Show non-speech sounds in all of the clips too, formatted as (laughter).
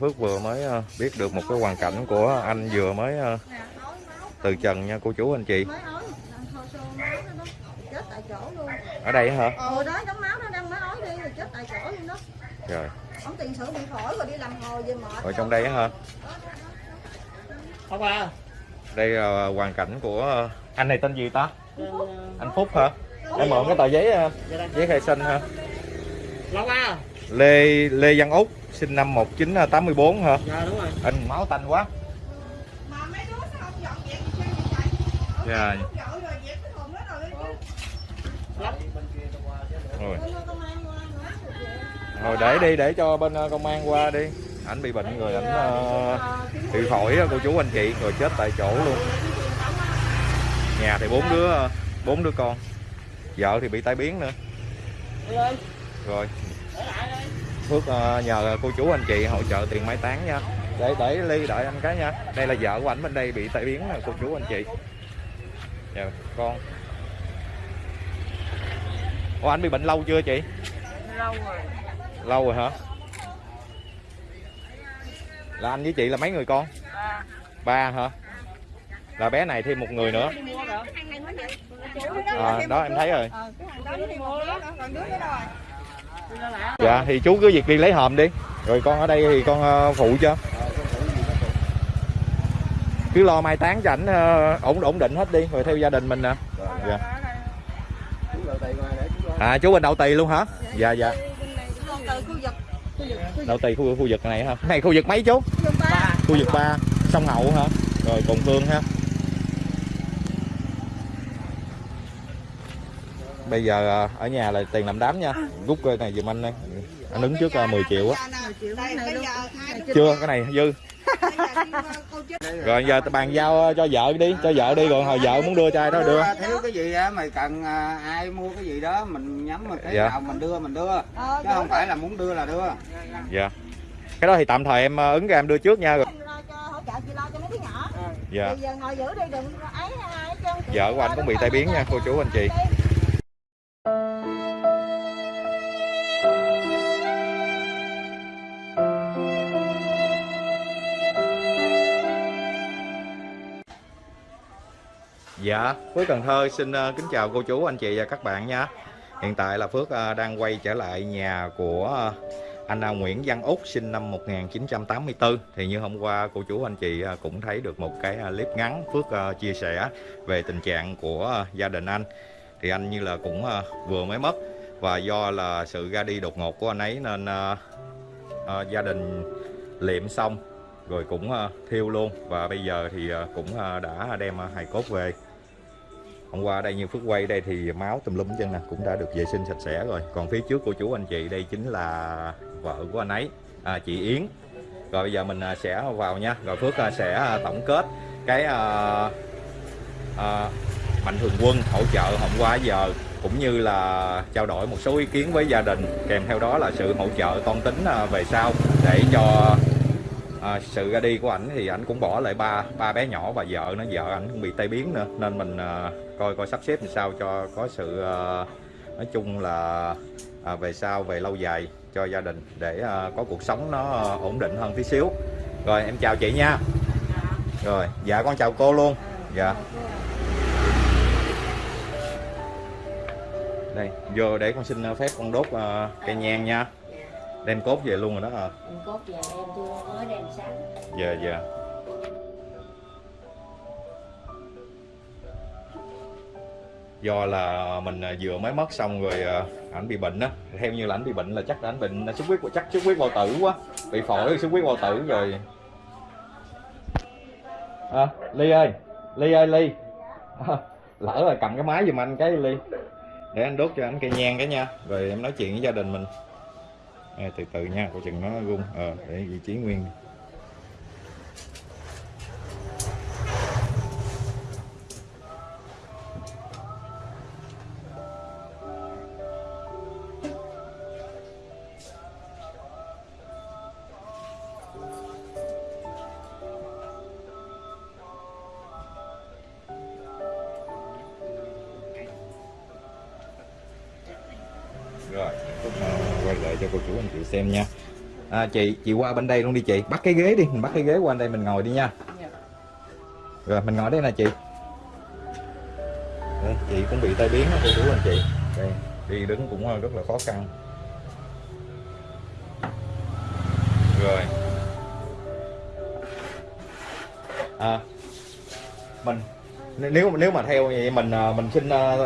Phước vừa mới ờ, biết được một cái hoàn cảnh của anh vừa mới ờ, từ trần nha cô chú anh chị. Mới ói hồi xô máu nó đó chết tại chỗ luôn. Ở đây hả? Ờ đó đống máu nó đang mới ói đi rồi chết tại chỗ luôn đó. Trời. Ông tiền sử bị phổi rồi đi làm hồi về mệt ở trong đây hả? Không à. đây là hoàn cảnh của anh này tên gì ta? Anh Phúc. Hả? Em mượn cái tờ giấy ờ, giấy khai sinh ha Long à. Lê Lê Văn Úc sinh năm 1984 hả? Dạ đúng rồi. anh máu tanh quá. Mà mấy đứa sao không dọn dẹp dạ. Rồi dẹp cái thùng đó rồi để đi để cho bên ờ, công an qua đi. Ảnh bị bệnh rồi ảnh ờ, bị phổi cô chú anh chị rồi chết tại chỗ luôn. Nhà thì bốn đứa ờ, bốn đứa con. Vợ thì bị tai biến nữa. Lên. rồi. Phước ờ, nhờ cô chú anh chị hỗ trợ tiền mai táng nha. Để để ly đợi anh cái nha. Đây là vợ của ảnh bên đây bị tai biến nè cô chú anh chị. Dạ con. Ủa anh bị bệnh lâu chưa chị? Lâu rồi. Lâu rồi hả? Là anh với chị là mấy người con? Ba. Hả? Là bé này thêm một người nữa. À, đó em thấy rồi dạ thì chú cứ việc đi lấy hòm đi. Rồi con ở đây thì con ờ, phụ cho. Cứ lo mai táng cho ảnh ờ, ổn ổn định hết đi rồi theo gia đình mình nè. Dạ. À chú bên đậu tì luôn hả? Dạ dạ. Khu khu vực đậu tì khu, khu vực này hả? Này khu vực mấy chú? Khu vực ba. 3 sông hậu hả? Rồi cồn phương ha. Bây giờ ờ, ở nhà là tiền làm đám nha. Rút cái này giùm anh đây. Anh ứng trước ờ, 10 triệu á. Triệu luôn. Chưa cái này dư. (laughs) Rồi giờ bàn giao cho vợ đi cho vợ đi rồi hồi vợ muốn đưa cho ai đó đưa. Thiếu cái gì á mày cần à, ai mua cái gì đó mình nhắm mà cái Dạ. nào mình đưa mình đưa. Ờ chứ không phải là muốn đưa là đưa. Dạ. Cái đó thì tạm thời em ứng ra em đưa trước nha. Rồi lo cho hỗ trợ chị lo cho mấy đứa nhỏ. Dạ. Bây giờ ngồi giữ đi đừng ấy ai hết trơn. vợ của anh cũng bị tai biến nha cô chú anh chị Dạ, Phước Cần Thơ xin ờ, kính chào cô chú, anh chị và các bạn nha. Hiện tại là Phước ờ, đang quay trở lại nhà của ờ, anh Nguyễn Văn Úc sinh năm 1984. Thì như hôm qua cô chú anh chị cũng thấy được một cái clip ngắn Phước chia sẻ về tình trạng của gia đình anh. Thì anh như là cũng ờ, vừa mới mất. Và do là sự ra đi đột ngột của anh ấy nên uh, gia đình liệm xong rồi cũng uh, thiêu luôn. Và bây giờ thì uh, cũng uh, đã đem uh, hài cốt về. Hôm qua đây như phước quay đây thì máu tùm lum chân nè cũng đã được vệ sinh sạch sẽ rồi. Còn phía trước của chú anh chị đây chính là vợ của anh ấy à, chị Yến. Rồi bây giờ mình uh, sẽ vào nha. Rồi Phước uh, sẽ uh, tổng kết cái uh, uh, mạnh thường quân hỗ trợ hôm qua giờ cũng như là trao đổi một số ý kiến với gia đình kèm theo đó là sự hỗ trợ toan tính à, về sau để cho à, sự ra đi của ảnh thì ảnh cũng bỏ lại ba ba bé nhỏ và vợ nó vợ ảnh cũng bị tai biến nữa. Nên mình à, coi coi sắp xếp làm sao cho có sự à, nói chung là à, về sau về lâu dài cho gia đình để à, có cuộc sống nó ổn định hơn tí xíu. Rồi em chào chị nha. Rồi dạ con chào cô luôn. Dạ. Đây vô để con xin phép con đốt à, cây nhang nha. Đem cốt về luôn rồi đó à Mình cốt về em chưa mới đem sáng dạ dạ. Do là mình vừa mới mất xong rồi ảnh bị bệnh á. Theo như là ảnh bị bệnh là chắc là ảnh bệnh xuất huyết chắc xuất huyết bao tử quá. Bị phổi xuất huyết bao tử rồi. À, ly ơi ly ơi ly. À, (laughs) lỡ là cầm cái máy giùm anh cái ly để anh đốt cho anh cây nhang cái nha. Rồi em nói chuyện với gia đình mình. À, từ từ nha coi chừng nó rung. Ờ để vị trí nguyên. À, chị chị qua bên đây luôn đi chị. Bắt cái ghế đi mình bắt cái ghế qua đây mình ngồi đi nha. Dạ. rồi mình ngồi đây nè chị. Đây, chị cũng bị tai biến đó cô chú anh chị. Đây đi đứng cũng rất là khó khăn. Rồi. À, mình nếu nếu mà theo vậy mình à, mình xin à,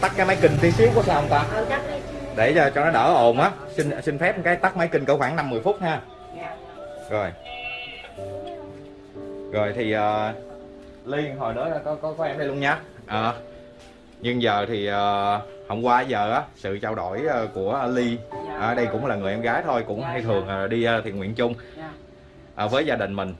tắt cái máy kinh tí xíu có sao không ta? Ờ. để cho, cho nó đỡ ồn á xin xin phép cái tắt máy kinh cỡ khoảng 50 phút ha Dạ. rồi rồi thì uh, ly hồi nữa có có có em đây luôn nha Ờ. nhưng giờ thì uh, hôm qua giờ á sự trao đổi ờ, của ly Dạ. ở đây cũng là người em gái thôi cũng Dạ, hay thường ờ, đi ờ, thiện nguyện chung Dạ. ờ, với gia đình mình.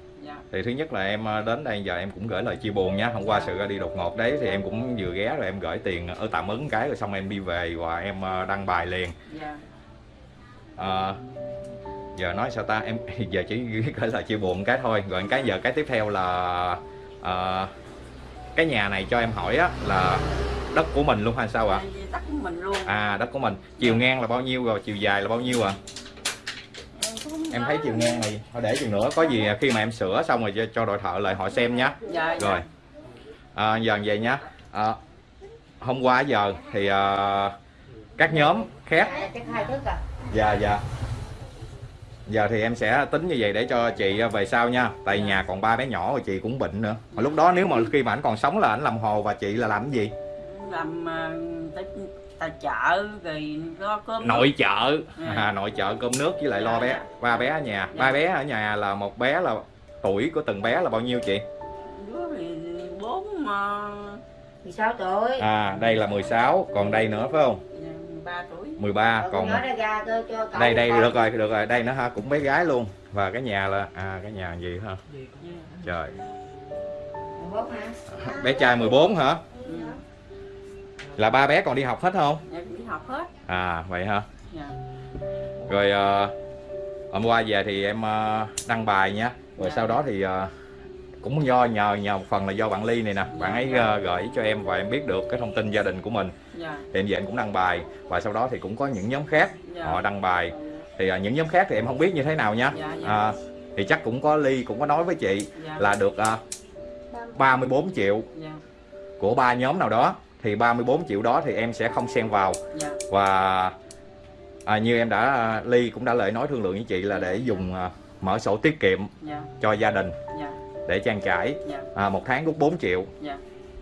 Thì thứ nhất là em ờ, đến đây giờ em cũng gửi lời chia buồn nha. Hôm qua sự ra đi đột ngột đấy thì em cũng vừa ghé rồi em gửi tiền ở tạm ứng cái rồi xong em đi về và em ờ, đăng bài liền. Ờ, giờ nói sao ta? Em (laughs) giờ chỉ gửi lời chia buồn cái thôi. Rồi cái giờ cái tiếp theo là ờ, cái nhà này cho em hỏi á là đất của mình luôn hay sao ạ? Vì Đất của mình luôn. à đất của mình. Chiều ngang là bao nhiêu rồi? Chiều dài là bao nhiêu ạ? không em thấy chiều ngang này thôi để chừng nữa có gì khi mà em sửa xong rồi cho, đội thợ lại họ xem nhé Dạ. dạ. rồi. À, giờ vậy nhá? À, hôm qua giờ thì à, các nhóm khác. Dạ, dạ dạ. Giờ thì em sẽ tính như vậy để cho chị về sau nha. Tại nhà còn ba bé nhỏ rồi chị cũng bệnh nữa. Mà lúc đó nếu mà khi mà ảnh còn sống là ảnh làm hồ và chị là làm cái gì? Làm uh, tài chợ rồi lo cơm. nội trợ Ừ. à, nội trợ cơm nước với lại lo Dạ, bé dạ. ba bé ở nhà Dạ. ba bé ở nhà là một bé là tuổi của từng bé là bao nhiêu chị Đứa thì bốn mà 16 tuổi. à đây là 16 còn đây nữa phải không ba tuổi. 13 Rồi còn con nói ra ra cho, cho cậu đây đây được rồi được rồi đây nữa ha cũng bé gái luôn và cái nhà là à cái nhà gì ha trời 14 hả? bé trai 14 hả Ừ. là ba bé còn đi học hết không Em đi học hết. à vậy hả Dạ. rồi ờ, hôm qua về thì em ờ, đăng bài nha rồi Dạ. sau đó thì ờ, cũng do nhờ nhờ một phần là do bạn ly này nè bạn ấy Dạ. gửi cho em và em biết được cái thông tin gia đình của mình Dạ. thì em về em cũng đăng bài và sau đó thì cũng có những nhóm khác Dạ. họ đăng bài thì ờ, những nhóm khác thì em không biết như thế nào nha Dạ, dạ. à, thì chắc cũng có ly cũng có nói với chị Dạ. là được ờ, 34 triệu Dạ. của ba nhóm nào đó thì 34 triệu đó thì em sẽ không xen vào Dạ. và à, như em đã ly cũng đã lời nói thương lượng với chị là để dùng à, mở sổ tiết kiệm Dạ. cho gia đình Dạ. để trang trải Dạ. à, một tháng rút 4 triệu Dạ.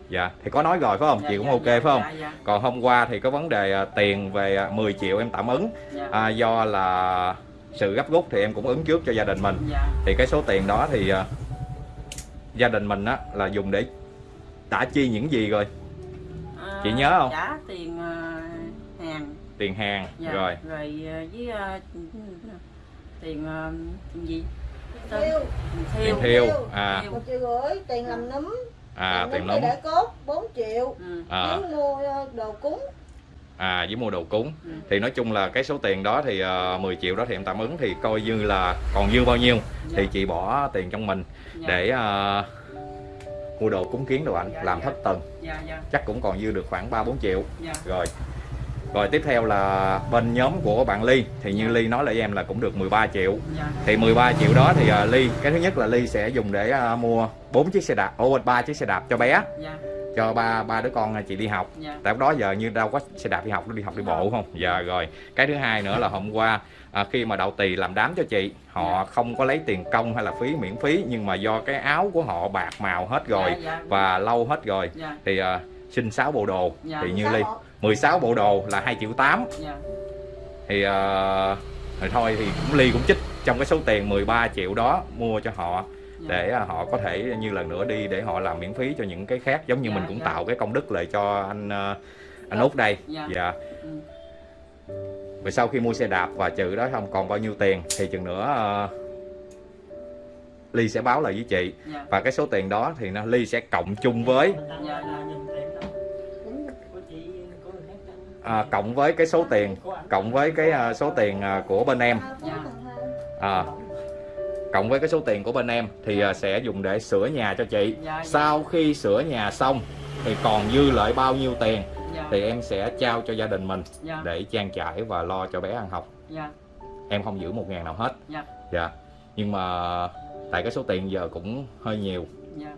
dạ thì có nói rồi phải không Dạ, chị cũng dạ, ok dạ, phải không Dạ. Dạ. còn hôm qua thì có vấn đề à, tiền về à, 10 triệu em tạm ứng Dạ. à, do là sự gấp rút thì em cũng ứng trước cho gia đình mình Dạ. thì cái số tiền đó thì à, gia đình mình á là dùng để đã chi những gì rồi À, Chị nhớ không? Trả tiền ờ, hàng. tiền hàng Dạ. rồi Rồi ờ, với ờ, tiền tiền gì? Thiêu. tiền Thiêu. à một triệu rưỡi tiền làm núm à tiền thì để cốt 4 triệu Ừ. à mua đồ cúng à với mua đồ cúng Ừ. thì nói chung là cái số tiền đó thì uh, 10 triệu đó thì em tạm ứng thì coi như là còn dư bao nhiêu Dạ. thì chị bỏ tiền trong mình Dạ. để ờ, mua đồ cúng kiến đồ ảnh Dạ, làm dạ. thất tầng Dạ. Dạ. chắc cũng còn dư được khoảng 3 4 triệu rồi rồi tiếp theo là bên nhóm của bạn Ly thì như. Ly nói lại em là cũng được 13 triệu Dạ. thì 13 triệu đó thì ờ, Ly cái thứ nhất là Ly sẽ dùng để ờ, mua bốn chiếc xe đạp ô ba chiếc xe đạp cho bé Dạ. cho ba ba đứa con chị đi học Dạ. tại lúc đó giờ như đâu có xe đạp đi học nó đi học đi bộ không dạ rồi cái thứ hai nữa là hôm qua à, khi mà đậu tỳ làm đám cho chị họ không có lấy tiền công hay là phí miễn phí nhưng mà do cái áo của họ bạc màu hết rồi Dạ, dạ. và lâu hết rồi Dạ. thì à, xin 6 bộ đồ Dạ. thì như ly 16 bộ đồ là 2 triệu 8 Dạ. thì à, rồi thôi thì cũng ly cũng chích trong cái số tiền 13 triệu đó mua cho họ Dạ. để à, họ có thể như lần nữa đi để họ làm miễn phí cho những cái khác giống như Dạ, mình cũng dạ. tạo cái công đức lại cho anh à, anh út đây Dạ. dạ Ừ. rồi sau khi mua xe đạp và trừ đó không còn bao nhiêu tiền thì chừng nữa à, ly sẽ báo lại với chị Dạ. và cái số tiền đó thì nó ly sẽ cộng chung với Dạ. Dạ. à, cộng với cái số tiền cộng với cái à, số tiền à, của bên em à, cộng với cái số tiền của bên em thì à, sẽ dùng để sửa nhà cho chị sau khi sửa nhà xong thì còn dư lại bao nhiêu tiền. Thì em sẽ trao cho gia đình mình Dạ. để trang trải và lo cho bé ăn học Dạ. em không giữ một ngàn nào hết Dạ. dạ nhưng mà tại cái số tiền giờ cũng hơi nhiều dạ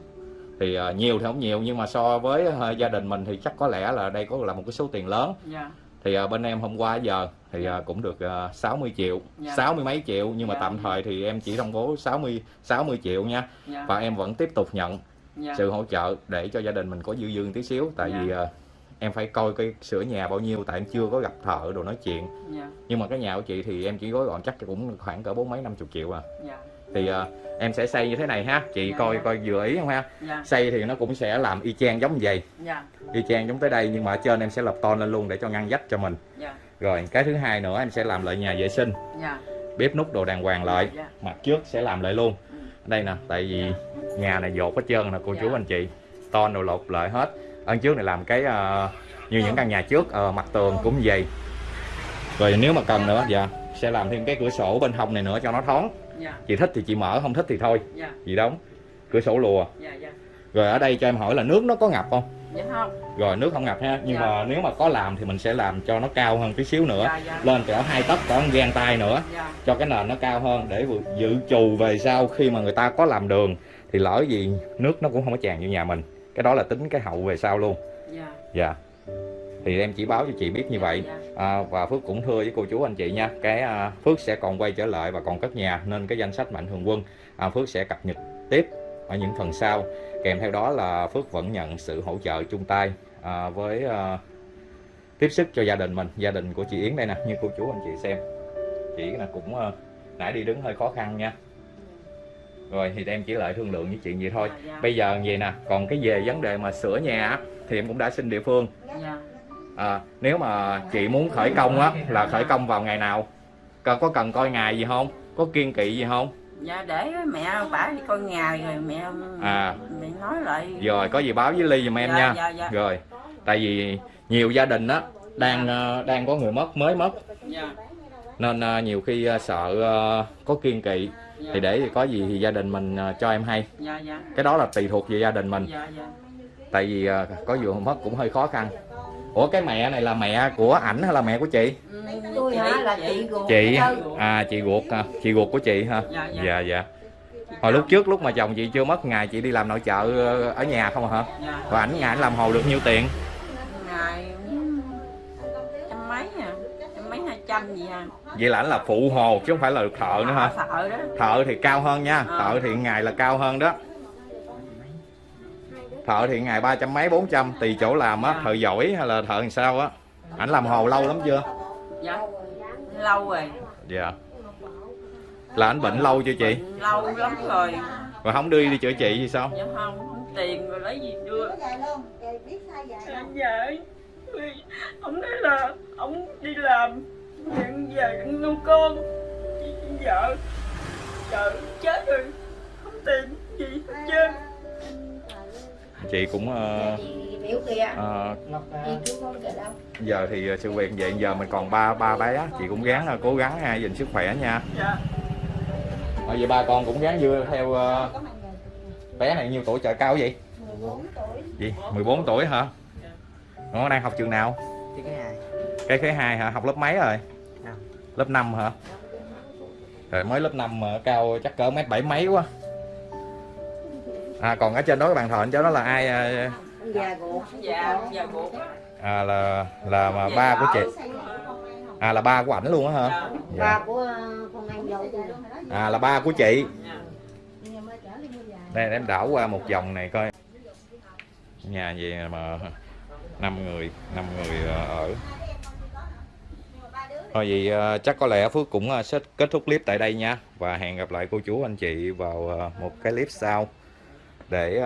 thì ờ, nhiều thì không nhiều nhưng mà so với ờ, gia đình mình thì chắc có lẽ là đây có là một cái số tiền lớn dạ thì ờ, bên em hôm qua giờ thì ờ, cũng được ờ, 60 triệu Dạ. 60 mấy triệu nhưng mà Dạ. tạm thời thì em chỉ công bố 60 60 triệu nha dạ và em vẫn tiếp tục nhận dạ sự hỗ trợ để cho gia đình mình có dư dư tí xíu tại Dạ. vì ờ, em phải coi cái sửa nhà bao nhiêu tại em chưa có gặp thợ đồ nói chuyện. Dạ. Nhưng mà cái nhà của chị thì em chỉ gói gọn chắc cũng khoảng cỡ bốn mấy năm chục triệu à. Dạ. Thì ờ, em sẽ xây như thế này ha. Chị Dạ, coi dạ. coi vừa ý không ha? Dạ. Xây thì nó cũng sẽ làm y chang giống vậy. Dạ. Y chang giống tới đây nhưng mà ở trên em sẽ lập ton lên luôn để cho ngăn dách cho mình. Dạ. Rồi cái thứ hai nữa em sẽ làm lại nhà vệ sinh. Dạ. Bếp nút đồ đàng hoàng lại. Dạ. Mặt trước sẽ làm lại luôn. Ừ. đây nè tại vì nhà này dột hết trơn nè cô Dạ. chú anh chị. Ton đồ lột lại hết ở trước này làm cái ờ, như những căn nhà trước ờ, mặt tường cũng vậy. Rồi nếu mà cần nữa dạ sẽ làm thêm cái cửa sổ bên hông này nữa cho nó thoáng. Dạ. Chị thích thì chị mở không thích thì thôi. Dạ. Chị đóng cửa sổ lùa. Dạ dạ. Rồi ở đây cho em hỏi là nước nó có ngập không? Dạ không. Rồi nước không ngập ha nhưng Dạ. mà nếu mà có làm thì mình sẽ làm cho nó cao hơn tí xíu nữa. Dạ dạ. Lên cỡ hai tấc cỡ gan tay nữa. Dạ. Cho cái nền nó cao hơn để dự trù về sau khi mà người ta có làm đường. Thì lỡ gì nước nó cũng không có tràn vô nhà mình cái đó là tính cái hậu về sau luôn. Dạ. Dạ. Thì em chỉ báo cho chị biết như vậy. dạ. À, và Phước cũng thưa với cô chú anh chị nha cái à, Phước sẽ còn quay trở lại và còn cất nhà nên cái danh sách mạnh thường quân à, Phước sẽ cập nhật tiếp ở những phần sau. Kèm theo đó là Phước vẫn nhận sự hỗ trợ chung tay à, với à, tiếp sức cho gia đình mình gia đình của chị Yến đây nè như cô chú anh chị xem. Chị là cũng à, nãy đi đứng hơi khó khăn nha rồi thì em chỉ lại thương lượng với chị vậy thôi dạ dạ bây giờ vậy nè còn cái về vấn đề mà sửa nhà á, thì em cũng đã xin địa phương dạ À, nếu mà chị muốn khởi công á là khởi công vào ngày nào? Có, cần coi ngày gì không? Có kiên kỵ gì không? dạ để mẹ bả đi coi ngày rồi mẹ À. mẹ nói lại Rồi có gì báo với Ly giùm em dạ, nha. dạ dạ Rồi. Tại vì nhiều gia đình á đang ờ, đang có người mất mới mất dạ nên ờ, nhiều khi ờ, sợ có kiên kỵ dạ thì để có gì thì gia đình mình ờ, cho em hay. dạ dạ Cái đó là tùy thuộc về gia đình mình. dạ dạ Tại vì ờ, có vừa mất cũng hơi khó khăn. Ủa cái mẹ này là mẹ của ảnh hay là mẹ của chị? Tôi hả là chị ruột Chị à chị ruột à, chị ruột của chị ha. dạ dạ hồi lúc trước lúc mà chồng chị chưa mất ngày chị đi làm nội trợ ở nhà không à hả dạ và ảnh ngày ảnh làm hồ được nhiêu tiền trăm gì à? Vậy là ảnh là phụ hồ chứ không phải là thợ nữa hả? Thợ đó. Thợ thì cao hơn nha Ờ. thợ thì ngày là cao hơn đó. Thợ thì ngày ba trăm mấy bốn trăm tùy chỗ làm á Dạ. thợ giỏi hay là thợ làm sao á. Ảnh làm hồ lâu lắm chưa? Dạ lâu rồi. Dạ. Là ảnh bệnh lâu chưa chị? Bệnh lâu lắm rồi. Rồi không đưa đi chữa trị gì sao? Dạ không không tiền rồi lấy gì đưa. Biết không? dạ ông nói là ông đi làm nhận về nuôi con. Vợ. Vợ chết rồi. Không tiền gì hết trơn. Chị cũng kìa đâu. giờ thì ờ, sự việc vậy giờ mình còn ba ba bé. Chị cũng gắng ờ, cố gắng ha gìn sức khỏe nha. Dạ. Ở vậy ba con cũng gắng vừa theo ờ, bé này nhiêu tuổi trời cao vậy? 14 tuổi. gì? 14 tuổi hả? Nó đang học trường nào? Thì cái này. Cái thứ hai hả? Học lớp mấy rồi. Lớp 5 hả? Rồi mới lớp 5 mà cao chắc cỡ mét bảy mấy quá. À còn ở trên đó cái bàn thờ anh cháu đó là ai ruột dạ dạ á à là là mà ba của chị. À là ba của ảnh luôn á hả? Dạ. Ba dạ. của con anh dâu tôi à là ba của chị. Dạ đây em đảo qua một vòng này coi. Nhà gì mà năm người năm người ờ, ở thôi vậy ờ, chắc có lẽ phước cũng ờ, sẽ kết thúc clip tại đây nha. Và hẹn gặp lại cô chú anh chị vào ờ, một cái clip sau để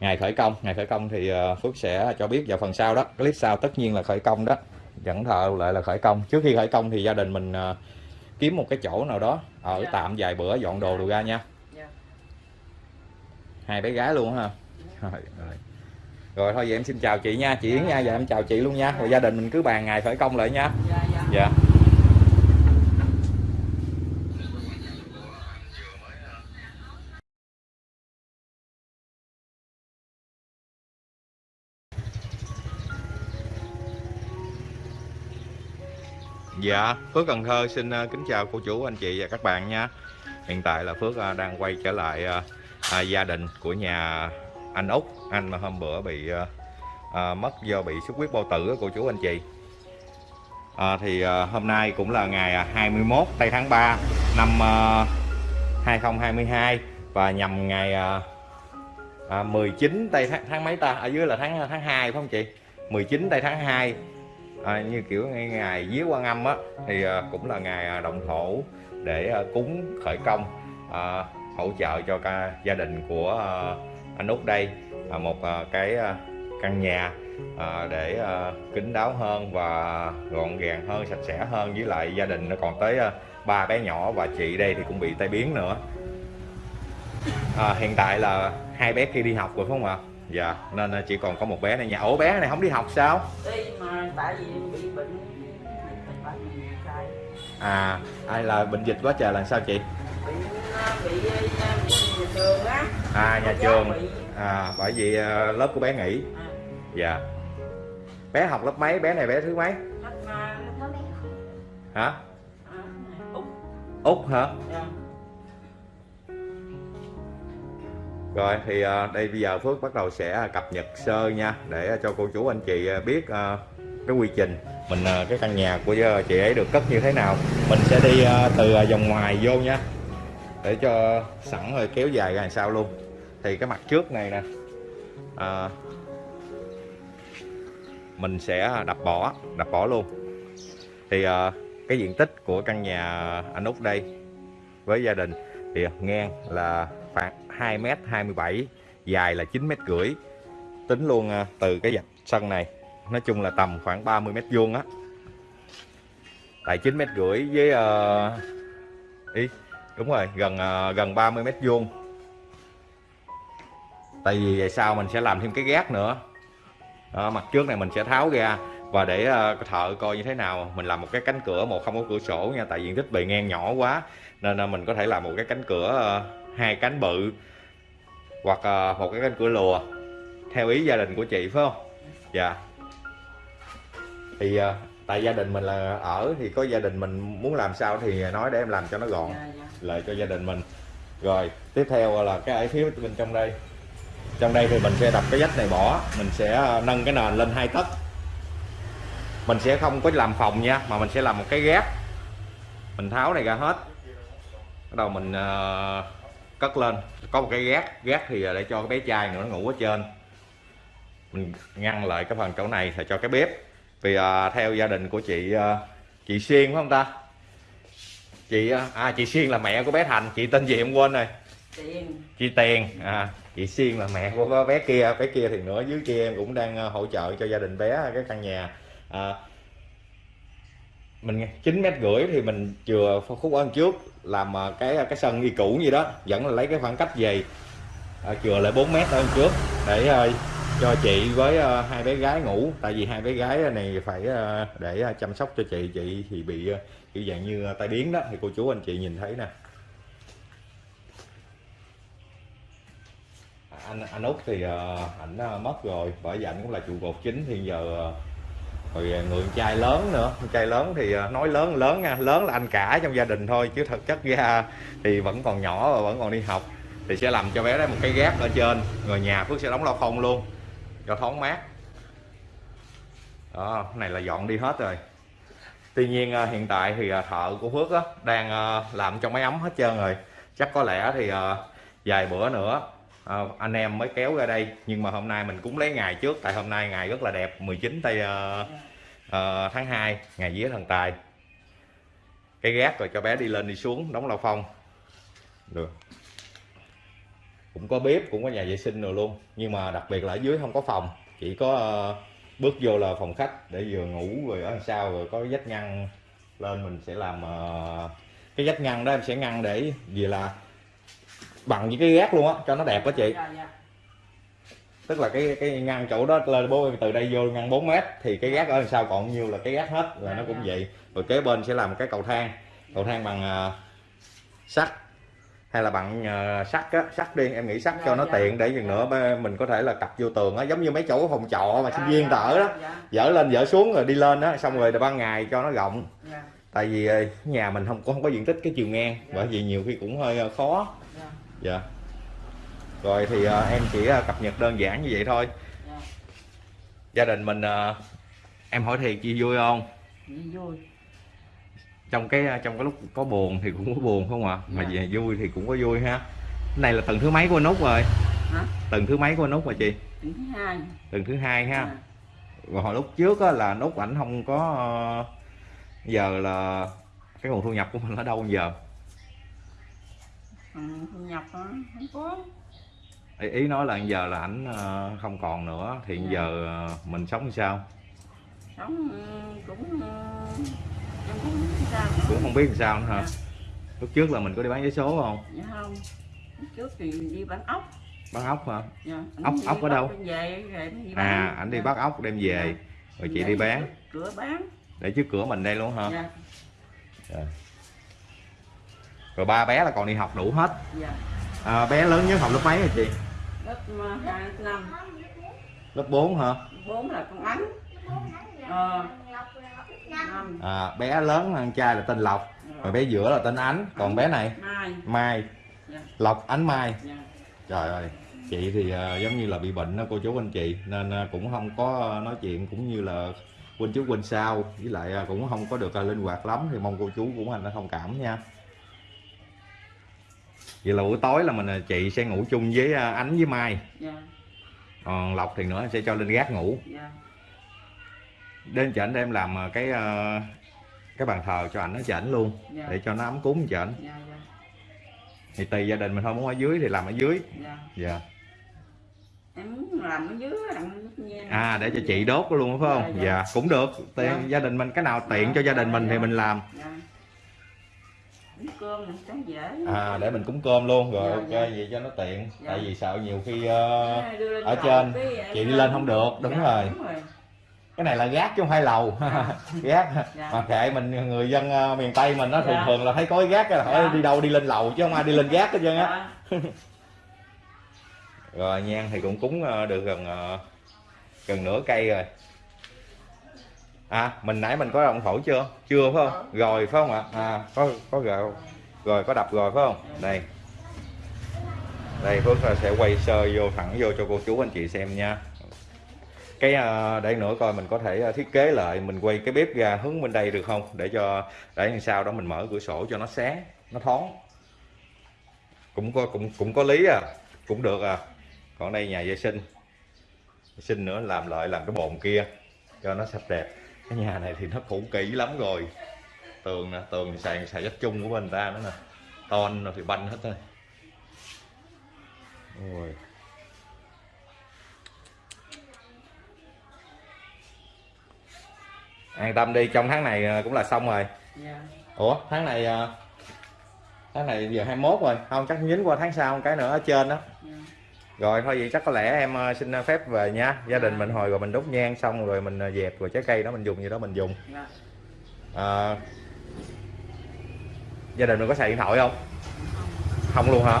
ngày khởi công. Ngày khởi công thì phước sẽ cho biết vào phần sau đó. Clip sau tất nhiên là khởi công đó. Dẫn thợ lại là khởi công. Trước khi khởi công thì gia đình mình kiếm một cái chỗ nào đó ở Dạ. tạm vài bữa dọn đồ đồ ra nha. Dạ. Hai bé gái luôn rồi, rồi rồi thôi vậy em xin chào chị nha. Chị Yến nha và em chào chị luôn nha. Rồi gia đình mình cứ bàn ngày khởi công lại nha. Dạ. Dạ dạ Dạ, Phước Cần Thơ xin ờ, kính chào cô chú, anh chị và các bạn nha. Hiện tại là Phước ờ, đang quay trở lại ờ, à, gia đình của nhà anh Út, anh mà hôm bữa bị à, mất do bị xuất huyết bao tử cô chú anh chị. À, thì à, hôm nay cũng là ngày à, 21 tây tháng 3 năm à, 2022 và nhằm ngày à, à, 19 tây tháng, tháng mấy ta? Ở dưới là tháng tháng 2 phải không chị? 19 tây tháng 2 à, như kiểu ngày, ngày vía quan âm á thì à, cũng là ngày à, động thổ để à, cúng khởi công à, hỗ trợ cho ca, gia đình của à, anh út đây à, một à, cái à, căn nhà để kín đáo hơn và gọn gàng hơn sạch sẽ hơn. Với lại gia đình nó còn tới ba bé nhỏ và chị đây thì cũng bị tai biến nữa. À, hiện tại là hai bé kia đi học rồi phải không ạ? Dạ nên chỉ còn có một bé này nhà ổ bé này không đi học sao? Đi mà tại vì bị bệnh à ai là bệnh dịch quá trời là sao chị? Bị bị bị nhà trường. á à nhà trường à bởi vì à, lớp của bé nghỉ. À, dạ. Bé học lớp mấy? Bé này bé thứ mấy? Mà hả? À, út út hả? Dạ. rồi thì à, đây bây giờ phước bắt đầu sẽ cập nhật sơ nha để cho cô chú anh chị à, biết à, cái quy trình mình à, cái căn nhà của à, chị ấy được cất như thế nào. Mình sẽ đi à, từ à, vòng ngoài vô nha để cho sẵn rồi kéo dài ra sau sao luôn. Thì cái mặt trước này nè à, mình sẽ đập bỏ đập bỏ luôn. Thì à, cái diện tích của căn nhà anh út đây với gia đình thì ngang là khoảng 2m27 dài là 9 mét rưỡi. Tính luôn à, từ cái dạch sân này nói chung là tầm khoảng 30 mét vuông á. Tại 9 mét rưỡi với uh, ý đúng rồi gần ờ, gần 30 mét vuông. Tại vì vậy sao mình sẽ làm thêm cái gác nữa. Đó, mặt trước này mình sẽ tháo ra và để ờ, thợ coi như thế nào. Mình làm một cái cánh cửa một không có cửa sổ nha tại diện tích bề ngang nhỏ quá nên là mình có thể làm một cái cánh cửa hai cánh bự hoặc một cái cánh cửa lùa theo ý gia đình của chị phải không? Dạ. Thì tại gia đình mình là ở thì có gia đình mình muốn làm sao thì nói để em làm cho nó gọn. Dạ, dạ lại cho gia đình mình. Rồi tiếp theo là cái ở phía bên trong đây. Trong đây thì mình sẽ đập cái vách này bỏ mình sẽ à, nâng cái nền lên hai tấc. Mình sẽ không có làm phòng nha mà mình sẽ làm một cái gác mình tháo này ra hết. Bắt đầu mình uh, cất lên. Có một cái gác gác thì để cho cái bé trai nữa nó ngủ ở trên. Mình ngăn lại cái phần chỗ này là cho cái bếp. Vì uh, theo gia đình của chị uh, chị Xuyên phải không ta? Chị à, à chị Xuyên là mẹ của bé Thành. Chị tên gì em quên rồi? Tiền. Chị Tiền à chị Xuyên là mẹ của bé kia. Bé kia thì nữa dưới kia em cũng đang à, hỗ trợ cho gia đình bé cái căn nhà. À, mình chín mét rưỡi thì mình chừa khúc ở trước làm à, cái cái sân như cũ gì đó. Vẫn là lấy cái khoảng cách về. À, chừa lại 4 mét ở trước để à, cho chị với à, hai bé gái ngủ. Tại vì hai bé gái này phải à, để à, chăm sóc cho chị. Chị thì bị à, kiểu dạng như à, tai biến đó thì cô chú anh chị nhìn thấy nè. À, anh anh út thì à, ảnh ờ, mất rồi bởi vì ảnh cũng là trụ cột chính thì giờ rồi người trai lớn nữa. Trai lớn thì nói lớn lớn nha lớn là anh cả trong gia đình thôi chứ thực chất ra thì vẫn còn nhỏ và vẫn còn đi học. Thì sẽ làm cho bé đó một cái gác ở trên rồi nhà phước sẽ đóng lao phong luôn cho thoáng mát. Đó này là dọn đi hết rồi tuy nhiên à, hiện tại thì à, thợ của phước á, đang à, làm cho máy ấm hết trơn rồi. Chắc có lẽ thì vài bữa nữa anh em mới kéo ra đây. Nhưng mà hôm nay mình cũng lấy ngày trước tại hôm nay ngày rất là đẹp 19 tây tháng 2 ngày vía thần tài. Cái gác rồi cho bé đi lên đi xuống đóng lao phong. Được. Cũng có bếp cũng có nhà vệ sinh rồi luôn. Nhưng mà đặc biệt là ở dưới không có phòng chỉ có bước vô là phòng khách để vừa ngủ rồi ở sau rồi có vách ngăn lên mình sẽ làm ờ, cái vách ngăn đó em sẽ ngăn để vì là bằng với cái gác luôn á cho nó đẹp đó chị. Dạ dạ. Tức là cái cái ngăn chỗ đó lên bố từ đây vô ngăn 4 mét thì cái gác ở đằng sau còn nhiêu là cái gác hết là nó cũng vậy. Rồi kế bên sẽ làm cái cầu thang cầu thang bằng ờ, sắt hay là bằng ờ, sắt á sắt đi em nghĩ sắt cho nó Dạ, tiện để chừng dạ. nữa mình có thể là cặp vô tường á giống như mấy chỗ phòng trọ mà sinh viên ta ở đó. dạ. Dỡ lên dỡ xuống rồi đi lên á xong rồi ban ngày cho nó rộng. Dạ. Tại vì ờ, nhà mình không có không có diện tích cái chiều ngang bởi vì nhiều khi cũng hơi ờ, khó. Dạ. Dạ. Rồi thì ờ, em chỉ cập nhật đơn giản như vậy thôi. Dạ. Gia đình mình em hỏi thiệt chi vui không? Vui trong cái ờ, trong cái lúc có buồn thì cũng có buồn không ạ? Mà Dạ. về vui thì cũng có vui ha. Cái này là tuần thứ mấy của anh út rồi? Hả? Tuần thứ mấy của anh út mà chị? Tuần thứ hai. Tuần thứ hai ha. Rồi hồi lúc trước á, là anh út ảnh không có ờ, giờ là cái nguồn thu nhập của mình ở đâu giờ? Ừ, thu nhập không có. Ý, ý nói là giờ là ảnh ờ, không còn nữa thì Dạ. giờ mình sống sao? Sống cũng cũng không biết làm sao nữa hả? Dạ. lúc trước là mình có đi bán vé số không? Dạ không. Lúc trước thì đi bán ốc. Bán ốc hả? Dạ. Ốc- ốc ở đâu? về rồi đi à ảnh đi Dạ. bắt ốc đem về. Dạ. rồi chị Để đi bán. cửa bán. Để trước cửa mình đây luôn hả? Dạ. Rồi ba bé là còn đi học đủ hết. Dạ. À, bé lớn nhất học lớp mấy rồi chị? Lớp ờ, hai năm. Lớp 4 hả? Bốn là con ánh. Ờ à, bé lớn hơn trai là tên lộc rồi bé giữa là tên ánh. Còn bé này? Mai. Dạ. Lộc ánh mai. Dạ. Trời ơi chị thì ờ, giống như là bị bệnh đó cô chú anh chị nên ờ, cũng không có nói chuyện cũng như là quên trước quên sau. Với lại ờ, cũng không có được ờ, linh hoạt lắm thì mong cô chú cũng anh thông cảm nha. Vậy là buổi tối là mình chị sẽ ngủ chung với ờ, ánh với mai. Dạ. Còn lộc thì nữa sẽ cho lên gác ngủ. Dạ đến chảnh để em làm ờ, cái ờ, cái bàn thờ cho ảnh ở chảnh luôn dạ. để cho nó ấm cúng chảnh dạ dạ. Thì tùy gia đình mình thôi muốn ở dưới thì làm ở dưới. Dạ. Dạ. Em muốn làm ở dưới à để cho chị đốt luôn phải không? Dạ, dạ, dạ. cũng được. Tiền Dạ. gia đình mình cái nào tiện Dạ, cho gia đình dạ, mình thì dạ. mình làm. Dạ. Cơm mình cho dễ. À để mình cúng cơm luôn rồi Dạ, ok dạ. vậy cho nó tiện. Dạ. tại vì sợ nhiều khi lên ở trên, chị đi lên không được, đúng Dạ, rồi. đúng rồi cái này là gác chứ không phải lầu. Dạ. (laughs) gác. Dạ. mà kệ mình người dân ờ, miền tây mình nó thường Dạ. thường là thấy có cái gác là hỏi Dạ. đi đâu đi lên lầu chứ không ai đi lên gác hết trơn á. Dạ. (laughs) Rồi nhang thì cũng cúng ờ, được gần ờ, gần nửa cây rồi. À mình nãy mình có đồng thổi chưa? Chưa phải không? Rồi phải không ạ? À có có gạo. Rồi có đập rồi phải không? Đây. Đây Phước sẽ quay sơ vô thẳng vô cho cô chú anh chị xem nha cái ờ, để nữa coi mình có thể ờ, thiết kế lại mình quay cái bếp ra hướng bên đây được không? Để cho để làm sao đó mình mở cửa sổ cho nó sáng nó thoáng. Cũng có cũng cũng có lý à cũng được à. Còn đây nhà vệ sinh. Vệ sinh nữa làm lại làm cái bồn kia cho nó sạch đẹp. Cái nhà này thì nó cũ kỹ lắm rồi. Tường nè tường thì xài xài đất chung của bên ta nữa nè. Ton thì banh hết thôi. Ôi. An tâm đi trong tháng này à, cũng là xong rồi. Dạ. Ủa tháng này à, tháng này giờ 21 rồi. Không chắc dính qua tháng sau một cái nữa ở trên đó. Dạ. Rồi thôi vậy chắc có lẽ em ờ, xin phép về nha. Gia đình mình hồi rồi mình đốt nhang xong rồi mình ờ, dẹp rồi trái cây đó mình dùng gì đó mình dùng. Dạ. À, gia đình mình có xài điện thoại không? Không. Luôn hả?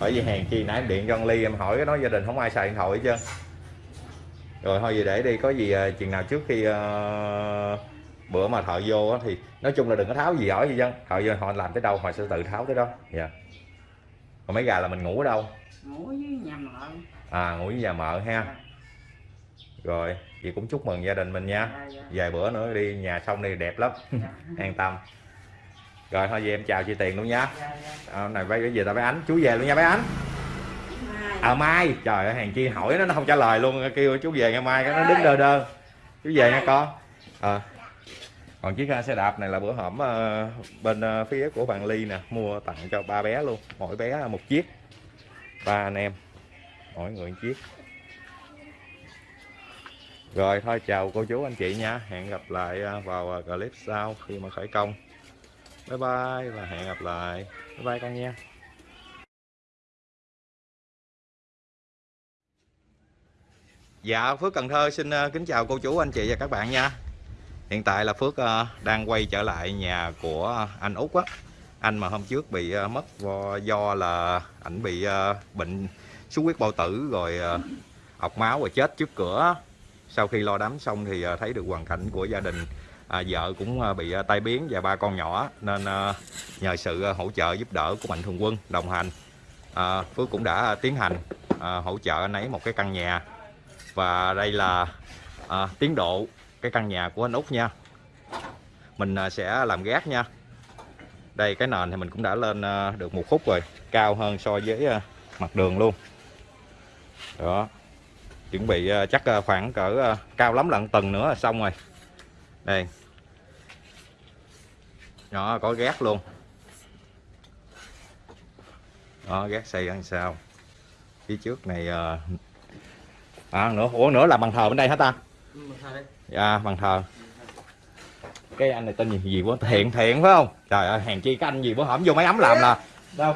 Bởi vì hèn chi nãy em điện cho ly em hỏi cái nói gia đình không ai xài điện thoại hết trơn rồi thôi vậy để đi có gì ờ, chừng nào trước khi ờ, bữa mà thợ vô á thì nói chung là đừng có tháo gì giỏi gì dân thợ vô họ làm tới đâu họ sẽ tự tháo tới đó. Dạ. Còn mấy gà là mình ngủ ở đâu? Ngủ với nhà mợ. À ngủ với nhà mợ ha. Rồi chị cũng chúc mừng gia đình mình nha. Dạ dạ. Vài bữa nữa đi nhà xong đi đẹp lắm. Dạ. (laughs) An tâm. Rồi thôi về em chào chị tiền luôn nha. Dạ dạ. À, này bây giờ tao bé ánh chú về luôn nha bé ánh à mai. Trời ơi hàng chi hỏi nó nó không trả lời luôn, kêu chú về ngày mai, cái nó đứng đơ đơ. Chú về nha con. À. còn chiếc xe đạp này là bữa hổm ờ, bên ờ, phía của bạn ly nè, mua tặng cho ba bé luôn. Mỗi bé một chiếc. Ba anh em. Mỗi người một chiếc. Rồi, thôi, chào cô chú anh chị nha. Hẹn gặp lại vào clip sau khi mà khởi công. Bye bye và hẹn gặp lại. Bye bye con nha. Dạ Phước Cần Thơ xin ờ, kính chào cô chú anh chị và các bạn nha. Hiện tại là Phước ờ, đang quay trở lại nhà của anh Út á. Anh mà hôm trước bị ờ, mất do, là ảnh bị bệnh xuất huyết bao tử rồi ọc máu và chết trước cửa Sau khi lo đám xong thì thấy được hoàn cảnh của gia đình à, vợ cũng bị tai biến và ba con nhỏ nên nhờ sự hỗ trợ giúp đỡ của mạnh thường quân đồng hành à, Phước cũng đã tiến hành à, hỗ trợ anh ấy một cái căn nhà và đây là à, tiến độ cái căn nhà của anh Út nha. Mình à, sẽ làm gác nha. Đây cái nền thì mình cũng đã lên à, được một khúc rồi cao hơn so với à, mặt đường luôn. Đó. Chuẩn bị à, chắc à, khoảng cỡ à, cao lắm lận tầng nữa là xong rồi. Đây. Đó có gác luôn. Đó gác xây ăn sao? Phía trước này à, à nữa. Ủa nữa là bàn thờ bên đây hả ta? Dạ bàn thờ. Cái anh này tên gì gì quá thiện thiện phải không? Trời ơi hèn chi cái anh gì bữa hổm vô máy ấm làm là đâu?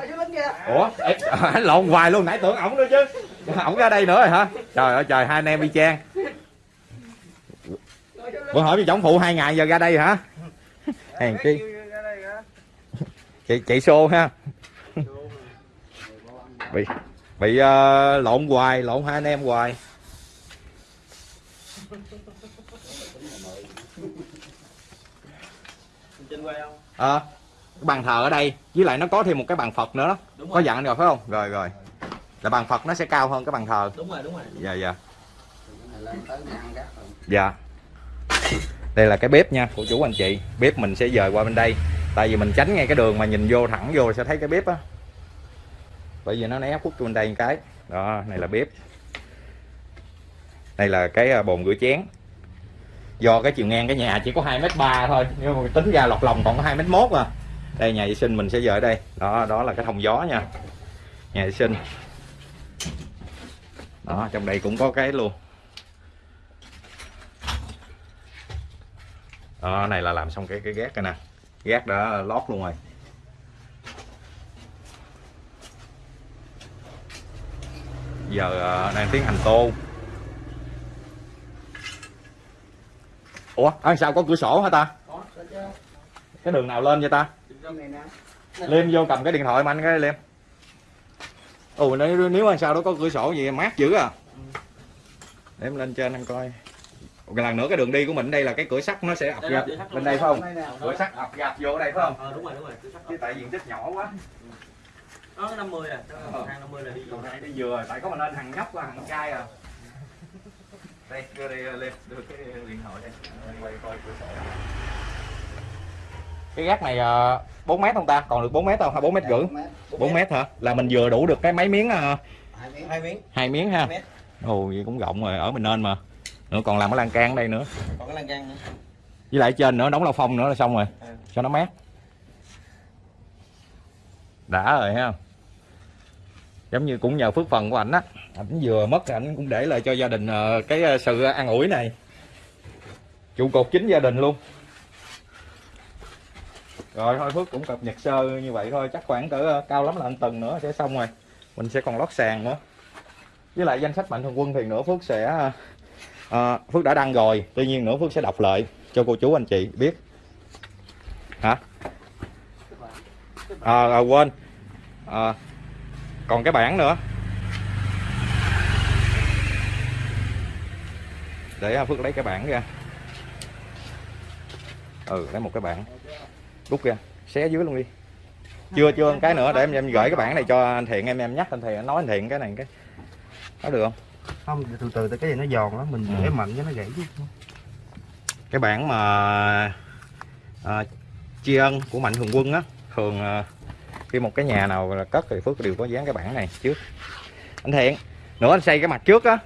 Ủa ê, anh (laughs) lộn hoài luôn nãy tưởng ổng nữa chứ. Ổng ra đây nữa rồi hả? Trời ơi trời hai anh em y chang. Bữa hỏi với chồng phụ hai ngày giờ ra đây hả? Hèn chi. Chị chị xô ha. Bị bị uh, lộn hoài lộn hai anh em hoài trên quê không? Ờ cái bàn thờ ở đây với lại nó có thêm một cái bàn phật nữa đó. Đúng có rồi. dặn rồi phải không? Rồi rồi. Là bàn phật nó sẽ cao hơn cái bàn thờ. Đúng rồi đúng rồi. Dạ dạ. Này lên tới nhà ăn gác rồi. dạ. Đây là cái bếp nha cô chú anh chị. Bếp mình sẽ dời qua bên đây. Tại vì mình tránh ngay cái đường mà nhìn vô thẳng vô sẽ thấy cái bếp á. Bởi vì nó né khúc bên đây một cái. Đó này là bếp đây là cái à, bồn rửa chén. Do cái chiều ngang cái nhà chỉ có hai mét ba thôi, nhưng mà tính ra lọt lòng còn có hai mét mốt à. Đây, nhà vệ sinh mình sẽ dời ở đây. Đó đó là cái thông gió nha. Nhà vệ sinh. Đó, trong đây cũng có cái luôn. Đó, này là làm xong cái cái gác này nè. Gác đã lót luôn rồi. Giờ à, đang tiến hành tô. Ủa à, sao có cửa sổ hả ta? Cái đường nào lên vậy ta? Liêm vô cầm cái điện thoại mà anh cái liêm ồ nếu nếu anh sao đó có cửa sổ gì mát dữ à. Để em lên trên anh coi. Một lần nữa cái đường đi của mình đây là cái cửa sắt nó sẽ ập cửa sắt bên đây phải không? cửa sắt ập gạp vô đây phải không? Ờ đúng rồi đúng rồi sắp chứ tại diện tích nhỏ quá. Nó 50 à. Nó hàng 50 là đi này đi vừa tại có mình lên thằng nhóc và thằng trai à đây đưa đây lên đưa cái điện thoại đây. Quay coi cửa sổ. Cái gác này uh, 4 mét không ta? Còn được 4 mét không? Hay 4 mét rưỡi? 4 mét. Hả? Là mình vừa đủ được cái mấy miếng ờ, Hai miếng. hai miếng. hai miếng ha? Ồ vậy cũng rộng rồi. Ở mình nên mà. Nữa còn làm cái lan can ở đây nữa. Còn cái lan can nữa. Với lại trên nữa đóng lao phong nữa là xong rồi. Ừ. cho nó mát. Đã rồi ha giống như cũng nhờ phước phần của ảnh á. Ảnh vừa mất thì ảnh cũng để lại cho gia đình ờ, cái ờ, sự an ủi này. Trụ cột chính gia đình luôn. Rồi thôi phước cũng cập nhật sơ như vậy thôi. Chắc khoảng cỡ ờ, cao lắm là anh tuần nữa sẽ xong rồi. Mình sẽ còn lót sàn nữa. Với lại danh sách mạnh thường quân thì nữa phước sẽ à, phước đã đăng rồi. Tuy nhiên nữa phước sẽ đọc lại cho cô chú anh chị biết. Hả? À, à, quên. À, còn cái bảng nữa. Để à, phước lấy cái bảng ra. Ừ lấy một cái bảng. Rút ra xé dưới luôn đi. Chưa chưa cái nữa để em em gửi cái bảng này cho anh thiện em em nhắc anh thiện nói anh thiện cái này cái có được không? Không từ từ cái gì nó giòn lắm mình Ừ. để mạnh cho nó gãy chứ. Cái bản mà à, tri ân của mạnh thường quân á thường à, khi một cái nhà nào là cất thì phước đều có dán cái bản này trước. Anh thiện nữa anh xây cái mặt trước á.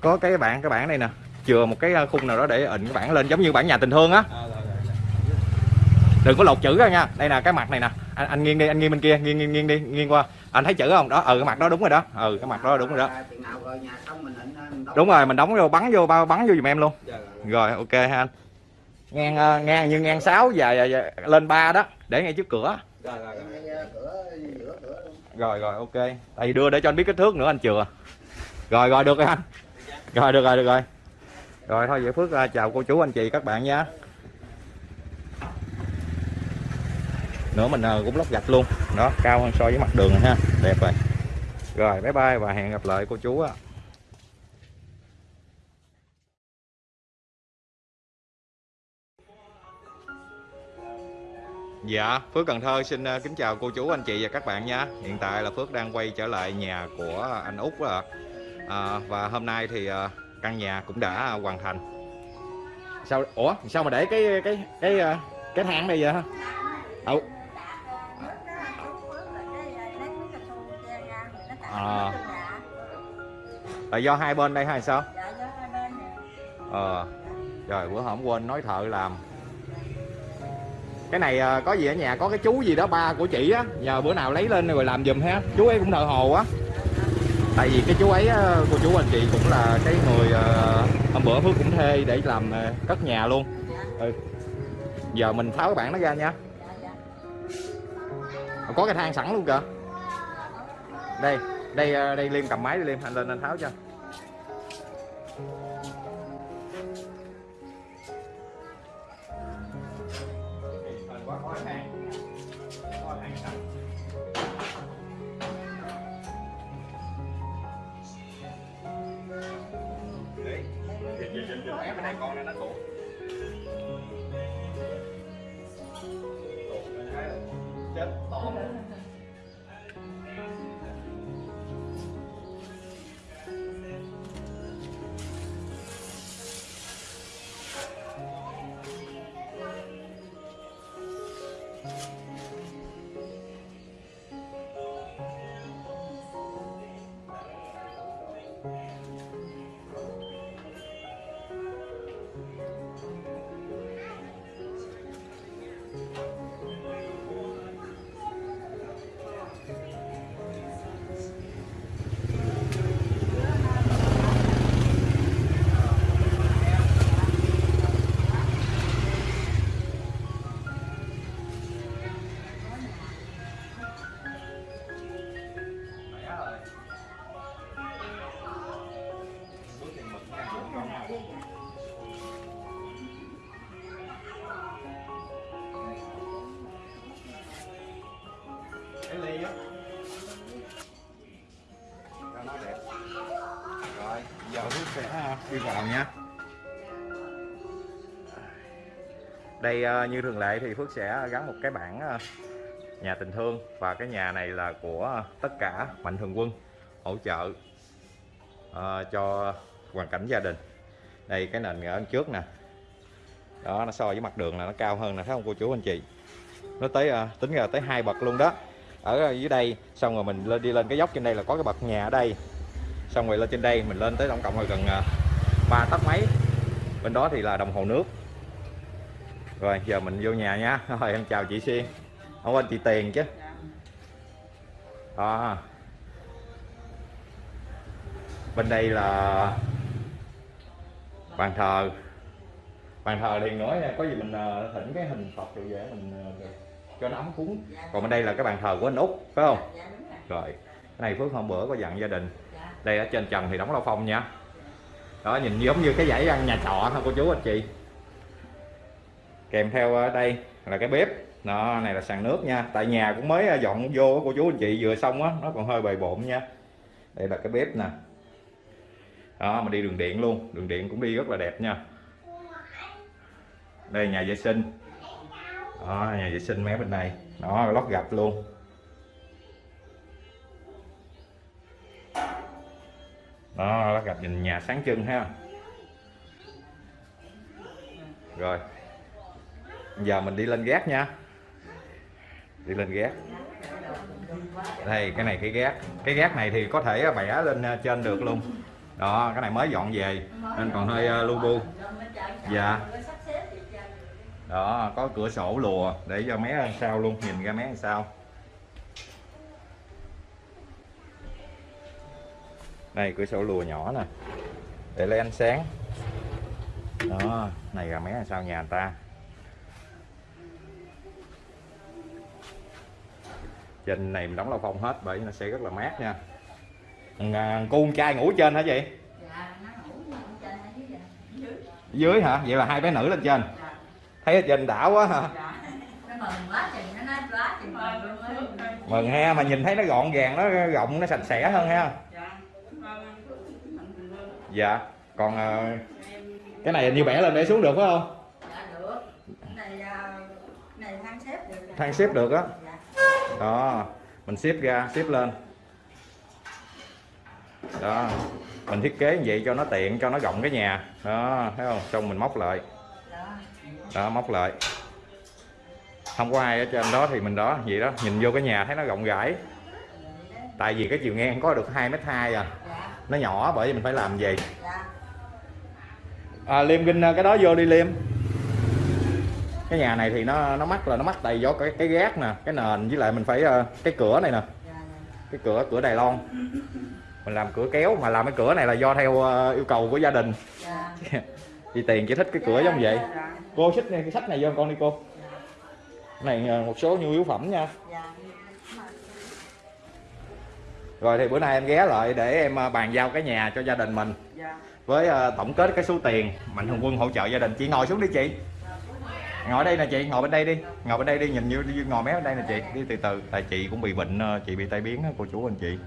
Có cái bản cái bản này nè. Chừa một cái khung nào đó để ịnh cái bản lên giống như bản nhà tình thương á. Rồi. đừng có lột chữ ra nha. Đây là cái mặt này nè. Anh, anh nghiêng đi anh nghiêng bên kia nghiêng nghiêng nghiêng đi nghiêng qua. Anh thấy chữ không? Đó ừ cái mặt đó đúng rồi đó. Ừ cái mặt đó đúng rồi đó. Đóng. đúng rồi mình đóng vô bắn vô bao bắn vô giùm em luôn. Dạ, rồi, rồi. rồi ok ha anh. Ngang ờ, ngang như ngang 6 và, và, và lên 3 đó. Để ngay trước cửa Rồi, rồi, rồi. Rồi rồi ok. Tại vì đưa để cho anh biết kích thước nữa anh chừa. Rồi rồi được rồi anh. Rồi được rồi được rồi. Rồi thôi vậy phước ờ, chào cô chú anh chị các bạn nha. Nữa mình ờ, cũng lót gạch luôn. Đó cao hơn so với mặt đường ha. Đẹp rồi. Rồi bye bye và hẹn gặp lại cô chú á Dạ, Phước Cần Thơ xin ờ, kính chào cô chú, anh chị và các bạn nha. Hiện tại là Phước đang quay trở lại nhà của anh Út rồi. À, và hôm nay thì ờ, căn nhà cũng đã hoàn thành. Sao ủa, sao mà để cái cái cái ờ, cái thang đây vậy hả? Đâu? À. Là do hai bên đây hay sao? Ờ. Trời bữa hổm quên nói thợ làm cái này ờ, có gì ở nhà, có cái chú gì đó, ba của chị á, nhờ bữa nào lấy lên rồi làm giùm ha. Chú ấy cũng thợ hồ á. Tại vì cái chú ấy ờ, cô chú anh chị cũng là cái người ờ, hôm bữa phước cũng thuê để làm cất nhà luôn. Ừ. giờ mình tháo cái bảng nó ra nha. Có cái thang sẵn luôn kìa. Đây đây đây liêm cầm máy đi liêm anh lên anh tháo cho. Đi vào nhé. đây ờ, như thường lệ thì phước sẽ gắn một cái bảng ờ, nhà tình thương và cái nhà này là của tất cả mạnh thường quân hỗ trợ ờ, cho hoàn cảnh gia đình. Đây, cái nền ở trước nè. Đó, nó so với mặt đường là nó cao hơn nè, thấy không cô chú, anh chị? Nó tới tính ra tới hai bậc luôn đó. Ở dưới đây, xong rồi mình lên, đi lên cái dốc trên đây là có cái bậc nhà ở đây. Xong rồi lên trên đây mình lên tới tổng cộng là gần ba tấc mấy. Bên đó thì là đồng hồ nước. Rồi giờ mình vô nhà nha. (laughs) Rồi em chào chị Xuyên. Không quên chị Tiền chứ. Đó bên đây là bàn thờ. Bàn thờ thì nói có gì mình à, thỉnh cái hình Phật rồi về mình à, cho nó ấm cúng. Còn bên đây là cái bàn thờ của anh út phải không? Rồi. Cái này phước hôm bữa có dặn gia đình. Đây ở trên trần thì đóng lao phong nha đó nhìn giống như cái dãy ăn nhà trọ thôi cô chú anh chị. Kèm theo ở đây là cái bếp. Đó này là sàn nước nha. Tại nhà cũng mới ờ, dọn vô cô chú anh chị. Vừa xong á nó còn hơi bề bộn nha. Đây là cái bếp nè. Đó mà đi đường điện luôn. Đường điện cũng đi rất là đẹp nha. Đây nhà vệ sinh. Đó, nhà vệ sinh mé bên này. Đó lót gạch luôn. Đó lót gặp nhìn nhà sáng trưng ha. Rồi. Giờ mình đi lên gác nha. Đi lên gác. Đây, cái này cái gác. Cái gác này thì có thể bẻ lên ờ, trên được luôn. Đó, cái này mới dọn về. Nên còn hơi ờ, lu bu. Dạ. Đó, có cửa sổ lùa để cho mé sao sau luôn, nhìn ra mé sao. Đây cửa sổ lùa nhỏ nè. Để lấy ánh sáng. Đó này là mé ăn sau nhà người ta? Trên này mình đóng lao phong hết bởi nó sẽ rất là mát nha. À, cô con trai ngủ trên hả chị? Dưới hả? Vậy là hai bé nữ lên trên. Thấy ở trên đảo quá hả? Mừng ha mà nhìn thấy nó gọn gàng nó rộng nó sạch sẽ hơn ha dạ. Còn ờ, cái này như bẻ lên để xuống được phải không? Dạ được. Này à, này than xếp được thang xếp được á? Đó mình xếp ra xếp lên. Đó mình thiết kế như vậy cho nó tiện cho nó rộng cái nhà. Đó thấy không? Xong mình móc lại. Đó móc lại. Không có ai ở trên đó thì mình đó vậy đó. Nhìn vô cái nhà thấy nó rộng rãi. Tại vì cái chiều ngang có được 2 mét hai à nó nhỏ bởi vì mình phải làm gì à, liêm kinh cái đó vô đi liêm. Cái nhà này thì nó nó mắc là nó mắc tại do cái cái gác nè cái nền với lại mình phải ờ, cái cửa này nè. Cái cửa cửa Đài Loan. Mình làm cửa kéo mà làm cái cửa này là do theo ờ, yêu cầu của gia đình. (laughs) Thì tiền chỉ thích cái cửa giống vậy. cô xích này cái sách này vô con đi cô. Này một số nhu yếu phẩm nha rồi thì bữa nay em ghé lại để em ờ, bàn giao cái nhà cho gia đình mình. Với ờ, tổng kết cái số tiền mạnh thường quân hỗ trợ gia đình. Chị ngồi xuống đi chị. Ngồi đây nè chị ngồi bên đây đi. Ngồi bên đây đi nhìn như ngồi mé bên đây nè chị. Đi từ từ tại chị cũng bị bệnh ờ, chị bị tai biến cô chú anh chị.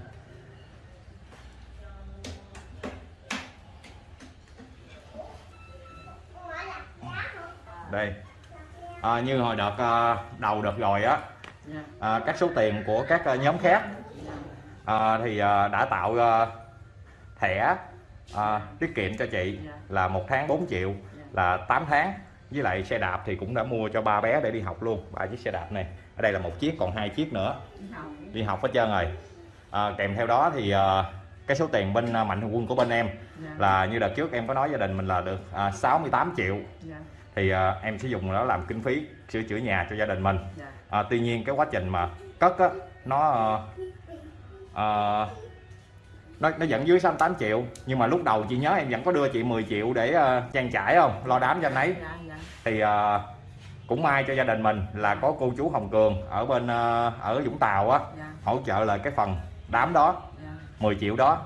Đây. À, như hồi đợt đầu đợt rồi á. À, các số tiền của các nhóm khác à, thì ờ, đã tạo ờ, thẻ à, tiết kiệm cho chị là một tháng 4 triệu là 8 tháng. Với lại xe đạp thì cũng đã mua cho ba bé để đi học luôn ba chiếc xe đạp này. Ở đây là một chiếc còn hai chiếc nữa. Đi học. Hết trơn rồi. À, kèm theo đó thì à, cái số tiền bên à, mạnh thường quân của bên em là như đợt trước em có nói gia đình mình là được à, 68 triệu. Thì à, em sẽ dùng nó làm kinh phí sửa chữa nhà cho gia đình mình. À, tuy nhiên cái quá trình mà cất á nó à, à, nó, nó vẫn dưới 68 triệu nhưng mà lúc đầu chị nhớ em vẫn có đưa chị 10 triệu để uh, trang trải không? Lo đám cho anh ấy. Thì uh, cũng may cho gia đình mình là có cô chú Hồng Cường ở bên uh, ở Vũng Tàu á hỗ trợ lại cái phần đám đó 10 triệu đó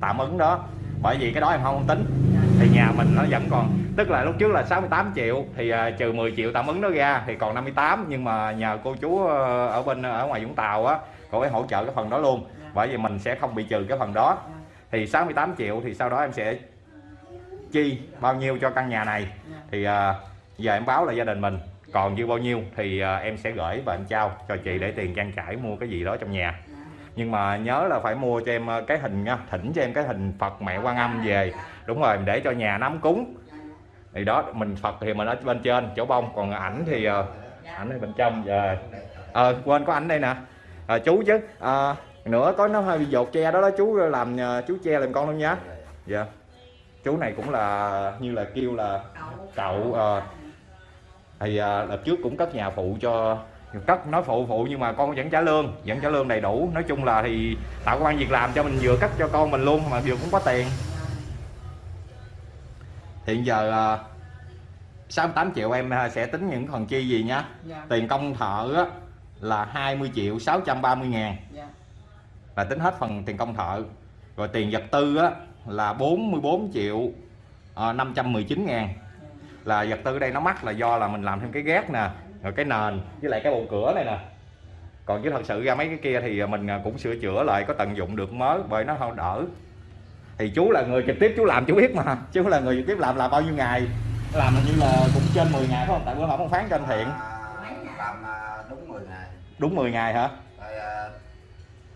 tạm ứng đó. Bởi vì cái đó em không tính. Thì nhà mình nó vẫn còn tức là lúc trước là 68 triệu thì uh, trừ 10 triệu tạm ứng đó ra thì còn 58 nhưng mà nhờ cô chú uh, ở bên ở ngoài Vũng Tàu á cô ấy hỗ trợ cái phần đó luôn. Bởi vì mình sẽ không bị trừ cái phần đó. Thì 68 triệu thì sau đó em sẽ chi bao nhiêu cho căn nhà này. Thì à, giờ em báo là gia đình mình. Còn dư bao nhiêu thì à, em sẽ gửi và em trao cho chị để tiền trang trải mua cái gì đó trong nhà. Nhưng mà nhớ là phải mua cho em à, cái hình nha thỉnh cho em cái hình Phật mẹ Quan Âm về. Đúng rồi để cho nhà nắm cúng. Thì đó mình Phật thì mình ở bên trên chỗ bông. Còn ảnh thì à, ảnh ở bên trong. Giờ ờ quên có ảnh đây nè à, chú chứ. À, nữa có nó hơi bị dột tre đó đó chú làm à, chú che làm con luôn nhá dạ. Chú này cũng là như là kêu là cậu ờ, thì à, đợt trước cũng cất nhà phụ cho cất nói phụ phụ nhưng mà con vẫn trả lương vẫn trả lương đầy đủ. Nói chung là thì tạo công an việc làm cho mình vừa cất cho con mình luôn mà vừa cũng có tiền. Hiện giờ à, 68 triệu em à, sẽ tính những phần chi gì nhá tiền công thợ á, là 20 triệu 630 ngàn. Là tính hết phần tiền công thợ. Rồi tiền vật tư á, là 44 triệu à, 519 ngàn. Là vật tư đây nó mắc là do là mình làm thêm cái gác nè rồi cái nền với lại cái bộ cửa này nè. Còn chứ thật sự ra mấy cái kia thì mình à, cũng sửa chữa lại có tận dụng được mới bởi nó không đỡ. Thì chú là người trực tiếp chú làm chú biết mà. Chú là người trực tiếp làm là bao nhiêu ngày? Làm hình như là cũng trên 10 ngày phải không? Tại bữa hổm ông phán trên thiện. À, làm à, đúng 10 ngày đúng 10 ngày hả? À,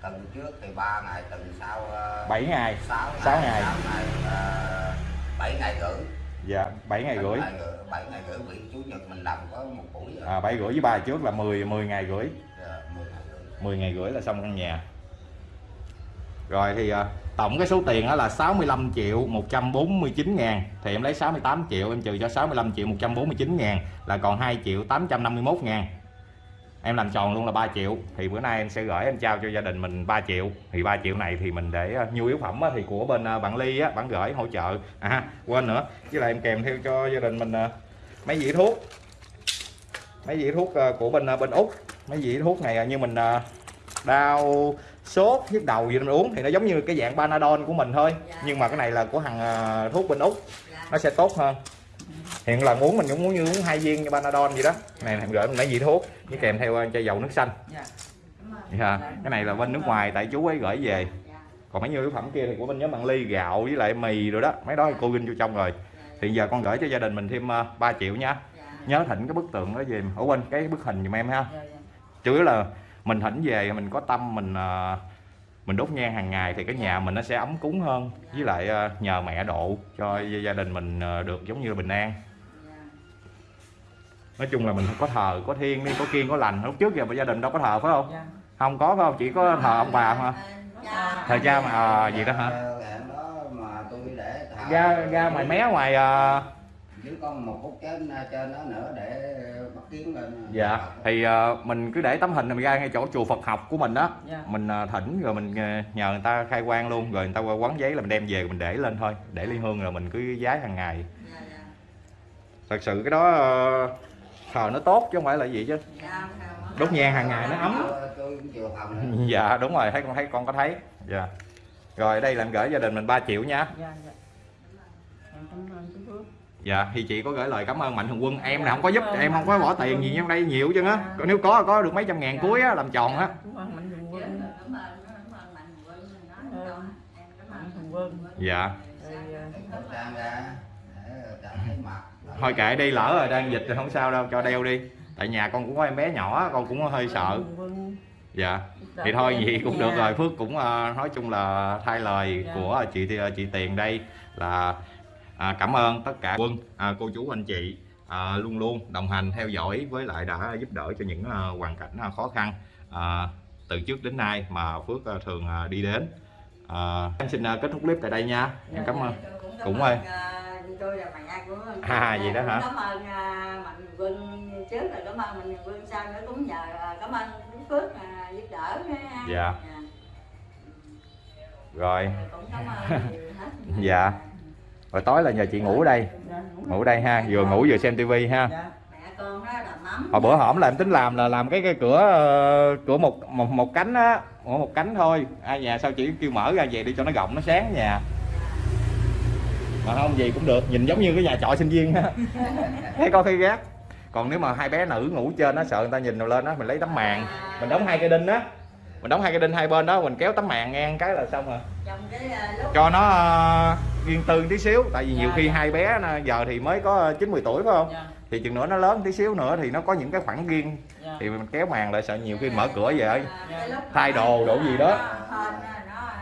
tuần trước thì 3 ngày tuần sau uh, 7 ngày. 6 sáu ngày. 6 ngày à, 7 ngày rưỡi. Dạ 7 ngày rưỡi. 7 ngày, 7 ngày rưỡi bị chủ nhật mình làm có một buổi rồi. à, 7 rưỡi với ba trước là 10 10 ngày rưỡi. Dạ, 10 ngày rưỡi. 10 ngày rưỡi là xong căn nhà. Rồi thì à, tổng cái số tiền đó là 65 triệu 149 ngàn. Thì em lấy 68 triệu em trừ cho 65 triệu 149 ngàn là còn 2 triệu 851 ngàn em làm tròn luôn là 3 triệu. Thì bữa nay em sẽ gửi em trao cho gia đình mình 3 triệu. Thì 3 triệu này thì mình để à, nhu yếu phẩm á, thì của bên à, bạn Ly á, bạn gửi hỗ trợ. À quên nữa. Với lại em kèm theo cho gia đình mình à, mấy dĩa thuốc. Mấy dĩa thuốc của bên bên Úc. Mấy dĩa thuốc này như mình đau sốt nhức đầu gì mình uống thì nó giống như cái dạng Panadol của mình thôi. Nhưng mà cái này là của hàng à, thuốc bên Úc. Nó sẽ tốt hơn hiện là uống mình cũng muốn như uống hai viên như Panadol gì đó. Này em gửi mình mấy vị thuốc với kèm theo à, chai dầu nước xanh. Dạ, cái này là bên nước ngoài tại chú ấy gửi về. Còn mấy nhiêu yếu phẩm kia thì của bên nhóm bạn ly gạo với lại mì rồi đó. Mấy đó thì cô ghi vô trong rồi. Thì giờ con gửi cho gia đình mình thêm à, 3 triệu nha. Nhớ thỉnh cái bức tượng đó về. Ở quên cái bức hình giùm em ha. Chủ yếu là mình thỉnh về mình có tâm mình à, mình đốt nhang hàng ngày thì cái nhà mình nó sẽ ấm cúng hơn. Với lại nhờ mẹ độ cho gia đình mình được giống như bình an nói chung là mình có thờ có thiên đi có kiên có lành. Lúc trước giờ gia đình đâu có thờ phải không? Dạ. Không có phải không? Chỉ có thờ ông bà mà. Thờ cha mà à, gì đó hả? Hẹn đó mà tôi để thả ra ra ngoài mé ngoài à, còn một phút trên trên đó nữa để bắt kiến lên. Dạ thì à, mình cứ để tấm hình mình ra ngay chỗ chùa Phật học của mình đó. Dạ. Mình à, thỉnh rồi mình à, nhờ người ta khai quang luôn. Rồi người ta qua quán giấy là mình đem về mình để lên thôi. Để ly hương rồi mình cứ giái hàng ngày. Thật sự cái đó à, thờ nó tốt chứ không phải là gì chứ. Đốt nhang hàng ngày nó ấm. (laughs) Dạ đúng rồi thấy con thấy con có thấy. Dạ. Rồi đây làm gửi gia đình mình 3 triệu nha. Dạ dạ. Dạ thì chị có gửi lời cảm ơn mạnh thường quân. Em là không có giúp em không có bỏ tiền gì trong đây nhiều chứ á. Còn nếu có có được mấy trăm ngàn cuối á làm tròn á. Cảm thôi kệ đi lỡ rồi đang dịch thì không sao đâu cho đeo đi. Tại nhà con cũng có em bé nhỏ con cũng hơi sợ. Thường quân dạ. Thì đỡ thôi vậy cũng được rồi. Phước cũng ờ, nói chung là thay lời Dạ. của chị chị tiền đây là à, cảm ơn tất cả quân à, cô chú anh chị à, luôn luôn đồng hành theo dõi với lại đã giúp đỡ cho những à, hoàn cảnh à, khó khăn à, từ trước đến nay mà phước à, thường à, đi đến. À, em xin à, kết thúc clip tại đây nha. Em cảm ơn. Cũng ơi. Tôi là mẹ của À, vậy đó hả? cảm ơn à, mạnh quân trước rồi cảm ơn mạnh quân sau nữa cũng nhờ à, cảm ơn Đức phước à, giúp đỡ. Dạ. rồi cũng cảm ơn nhiều hết (laughs) Dạ. rồi tối là nhờ chị ngủ ở đây ngủ ở đây ha vừa ngủ vừa xem tivi ha dạ hồi bữa hổm là em tính làm là làm cái cái cửa ờ, cửa một một, một cánh á một, một cánh thôi ai nhà sao chỉ kêu mở ra về đi cho nó rộng nó sáng nhà mà không gì cũng được nhìn giống như cái nhà trọ sinh viên á. (laughs) Thấy coi thấy gác còn nếu mà hai bé nữ ngủ trên nó sợ người ta nhìn nào lên á mình lấy tấm màn. Mình đóng hai cây đinh á. Mình đóng hai cây đinh hai bên đó mình kéo tấm màn ngang cái là xong rồi. Cái lúc cho nó ờ, riêng tư tí xíu tại vì nhiều Dạ, khi dạ. hai bé giờ thì mới có chín 10 tuổi phải không? Dạ. Thì chừng nữa nó lớn tí xíu nữa thì nó có những cái khoảng riêng thì mình kéo màn lại sợ nhiều khi mở cửa về cái thay đồ đồ gì đó.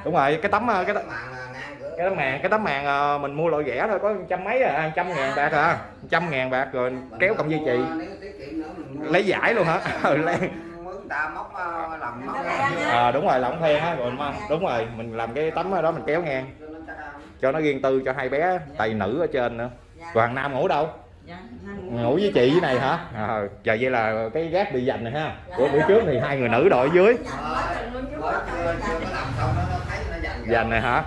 Đúng rồi cái tấm cái tấm, cái tấm màn cái tấm màn ờ, mình mua loại rẻ thôi có trăm mấy à trăm ngàn bạc à trăm ngàn bạc rồi kéo cộng dây chì. mình mua- lấy giải luôn hả? (laughs) Ừ, (laughs) lấy. mướn ta móc ờ, làm móc. À, đúng rồi làm then á rồi đúng rồi mình làm cái tấm đó mình kéo ngang. Cho nó riêng tư cho hai bé tay nữ ở trên nữa. Còn thằng nam ngủ đâu? Dạ ngủ với chị dưới này hả? À, giờ vậy là cái gác bị dành này ha. Của bữa trước thì hai người nữ đội dưới. Làm dành này hả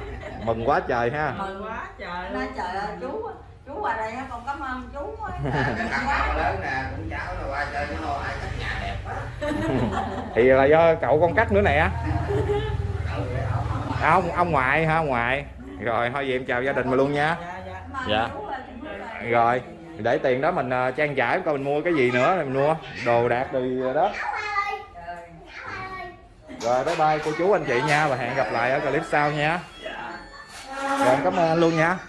mừng quá trời ha. Mừng quá trời. Nó luôn trời ơi chú chú qua đây á, con cảm ơn chú á. Cái căn nhà lớn nè cũng cháu nó qua chơi nó nói ai cắt nhà đẹp quá. (laughs) Thì là do cậu con cắt nữa nè. À, ông ông ngoại ha ông ngoại? Rồi thôi vậy em chào gia đình mình luôn nha. Dạ dạ. Dạ. rồi để tiền đó mình ờ, trang trải coi mình mua cái gì nữa mình mua đồ đạc rồi đó. Rồi bye bye cô chú anh chị nha và hẹn gặp lại ở clip sau nha rồi em cảm ơn anh luôn nha.